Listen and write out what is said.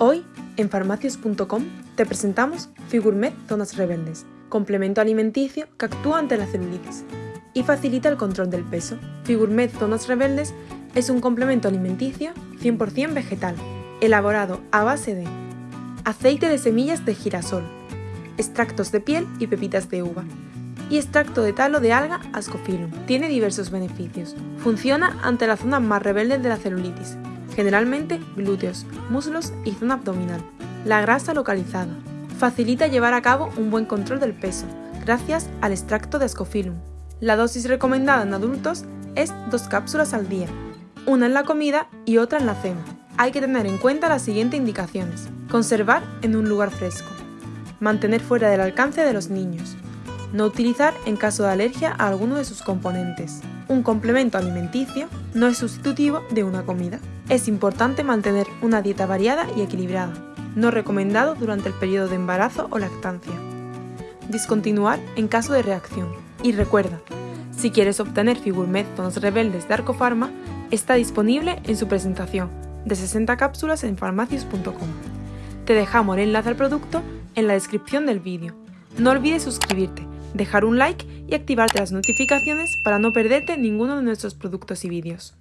Hoy, en farmacias.com, te presentamos Figurmed Zonas Rebeldes, complemento alimenticio que actúa ante la celulitis y facilita el control del peso. Figurmed Zonas Rebeldes es un complemento alimenticio 100% vegetal, elaborado a base de aceite de semillas de girasol, extractos de piel y pepitas de uva, y extracto de talo de alga Ascophyllum. Tiene diversos beneficios. Funciona ante las zonas más rebeldes de la celulitis, generalmente glúteos, muslos y zona abdominal. La grasa localizada. Facilita llevar a cabo un buen control del peso, gracias al extracto de Ascophyllum. La dosis recomendada en adultos es dos cápsulas al día, una en la comida y otra en la cena. Hay que tener en cuenta las siguientes indicaciones. Conservar en un lugar fresco. Mantener fuera del alcance de los niños. No utilizar en caso de alergia a alguno de sus componentes. Un complemento alimenticio no es sustitutivo de una comida. Es importante mantener una dieta variada y equilibrada, no recomendado durante el periodo de embarazo o lactancia. Discontinuar en caso de reacción. Y recuerda, si quieres obtener Figurmed Zonas Rebeldes de Arcofarma, está disponible en su presentación de 60 cápsulas en farmacias.com. Te dejamos el enlace al producto en la descripción del vídeo. No olvides suscribirte, dejar un like y activarte las notificaciones para no perderte ninguno de nuestros productos y vídeos.